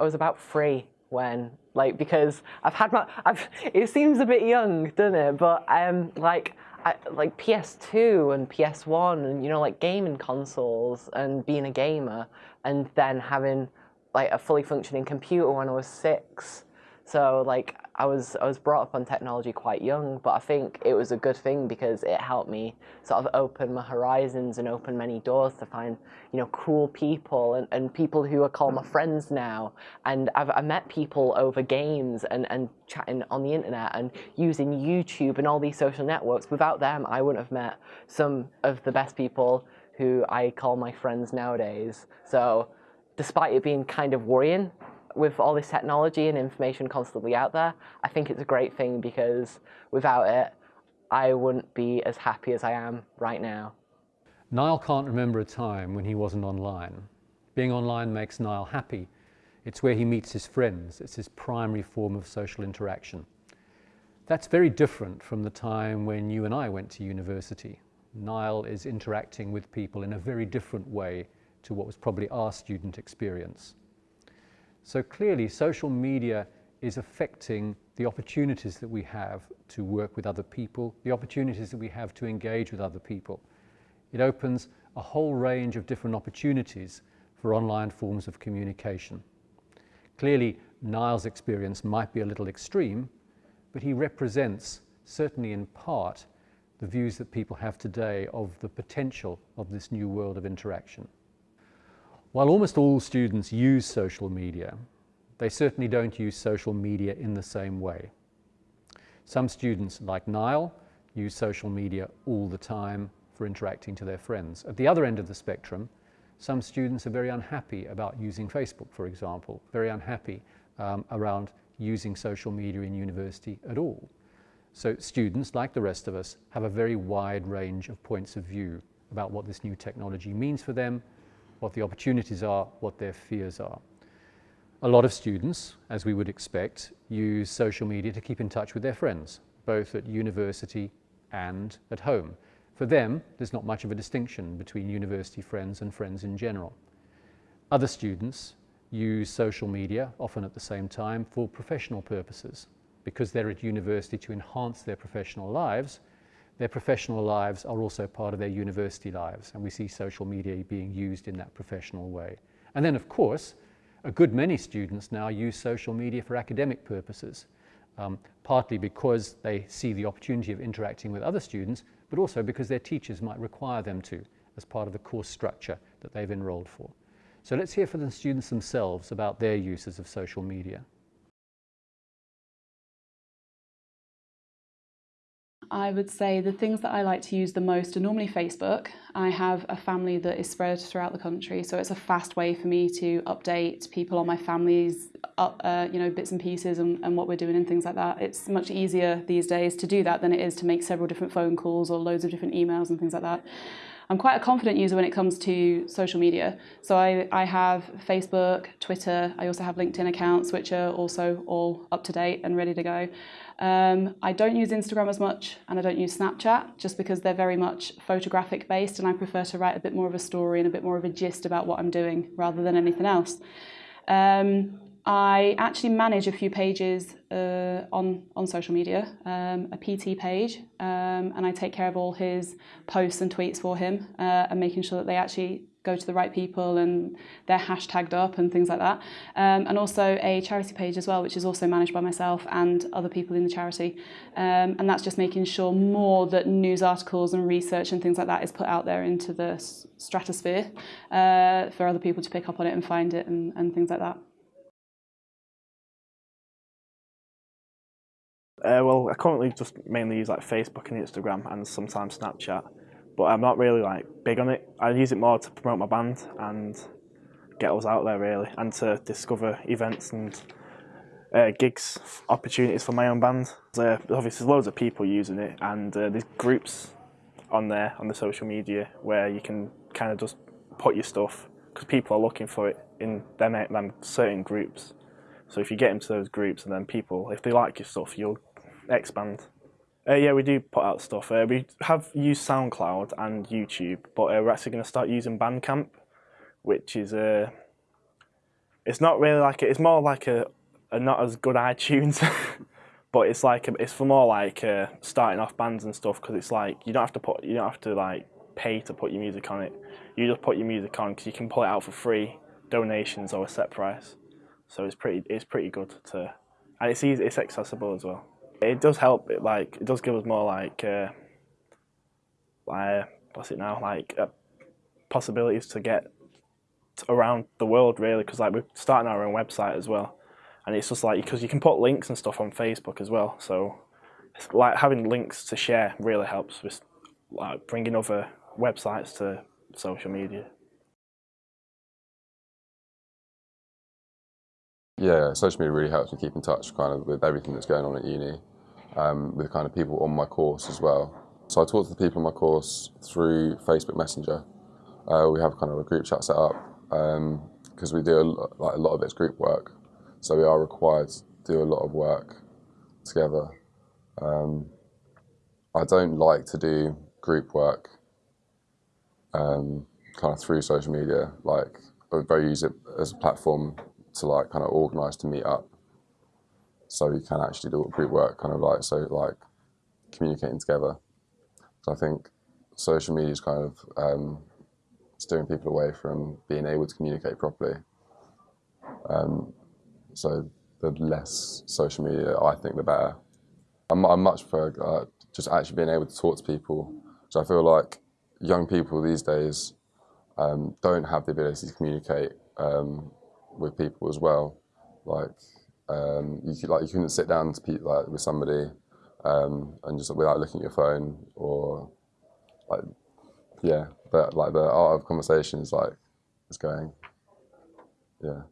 I was about three when like because I've had my I've it seems a bit young, doesn't it? But um like I, like PS2 and PS1 and you know like gaming consoles and being a gamer and then having like a fully functioning computer when I was six. So like I was I was brought up on technology quite young, but I think it was a good thing because it helped me sort of open my horizons and open many doors to find you know cool people and, and people who are called my mm. friends now. And I've I met people over games and, and chatting on the internet and using YouTube and all these social networks. Without them, I wouldn't have met some of the best people who I call my friends nowadays. So despite it being kind of worrying, with all this technology and information constantly out there, I think it's a great thing because without it, I wouldn't be as happy as I am right now. Niall can't remember a time when he wasn't online. Being online makes Niall happy. It's where he meets his friends. It's his primary form of social interaction. That's very different from the time when you and I went to university. Niall is interacting with people in a very different way to what was probably our student experience. So clearly social media is affecting the opportunities that we have to work with other people, the opportunities that we have to engage with other people. It opens a whole range of different opportunities for online forms of communication. Clearly, Niall's experience might be a little extreme, but he represents, certainly in part, the views that people have today of the potential of this new world of interaction. While almost all students use social media, they certainly don't use social media in the same way. Some students, like Niall, use social media all the time for interacting to their friends. At the other end of the spectrum, some students are very unhappy about using Facebook, for example, very unhappy um, around using social media in university at all. So students, like the rest of us, have a very wide range of points of view about what this new technology means for them what the opportunities are, what their fears are. A lot of students, as we would expect, use social media to keep in touch with their friends, both at university and at home. For them, there's not much of a distinction between university friends and friends in general. Other students use social media, often at the same time, for professional purposes. Because they're at university to enhance their professional lives, their professional lives are also part of their university lives, and we see social media being used in that professional way. And then, of course, a good many students now use social media for academic purposes, um, partly because they see the opportunity of interacting with other students, but also because their teachers might require them to as part of the course structure that they've enrolled for. So let's hear from the students themselves about their uses of social media. I would say the things that I like to use the most are normally Facebook. I have a family that is spread throughout the country, so it's a fast way for me to update people on my family's uh, you know, bits and pieces and, and what we're doing and things like that. It's much easier these days to do that than it is to make several different phone calls or loads of different emails and things like that. I'm quite a confident user when it comes to social media. So I, I have Facebook, Twitter, I also have LinkedIn accounts, which are also all up to date and ready to go. Um, I don't use Instagram as much and I don't use Snapchat just because they're very much photographic based and I prefer to write a bit more of a story and a bit more of a gist about what I'm doing rather than anything else. Um, I actually manage a few pages uh, on, on social media, um, a PT page, um, and I take care of all his posts and tweets for him uh, and making sure that they actually go to the right people and they're hashtagged up and things like that. Um, and also a charity page as well, which is also managed by myself and other people in the charity. Um, and that's just making sure more that news articles and research and things like that is put out there into the stratosphere uh, for other people to pick up on it and find it and, and things like that. Uh, well, I currently just mainly use like Facebook and Instagram and sometimes Snapchat, but I'm not really like big on it. I use it more to promote my band and get us out there really, and to discover events and uh, gigs, opportunities for my own band. Uh, obviously, there's loads of people using it, and uh, there's groups on there on the social media where you can kind of just put your stuff because people are looking for it in them, them certain groups. So if you get into those groups and then people, if they like your stuff, you'll expand. Uh, yeah, we do put out stuff. Uh, we have used SoundCloud and YouTube, but uh, we're actually going to start using Bandcamp, which is uh, it's not really like it's more like a, a not as good iTunes, but it's like a, it's for more like uh, starting off bands and stuff because it's like you don't have to put you don't have to like pay to put your music on it. You just put your music on because you can pull it out for free, donations or a set price. So it's pretty it's pretty good to, and it's easy it's accessible as well. It does help. It like it does give us more like uh, like what's it now like uh, possibilities to get around the world really because like we're starting our own website as well and it's just like because you can put links and stuff on facebook as well so it's like having links to share really helps with like bringing other websites to social media Yeah, social media really helps me keep in touch kind of with everything that's going on at uni, um, with kind of people on my course as well. So I talk to the people on my course through Facebook Messenger. Uh, we have kind of a group chat set up because um, we do a, like a lot of it's group work, so we are required to do a lot of work together. Um, I don't like to do group work um, kind of through social media. Like I very use it as a platform to like kind of organise to meet up, so you can actually do group work, kind of like so like communicating together. So I think social media is kind of um, steering people away from being able to communicate properly. Um, so the less social media, I think, the better. I'm, I much prefer uh, just actually being able to talk to people. So I feel like young people these days um, don't have the ability to communicate um, with people as well. Like um, you could, like you couldn't sit down to pe- like with somebody um, and just without looking at your phone or like yeah, but like the art of conversation is like it's going yeah.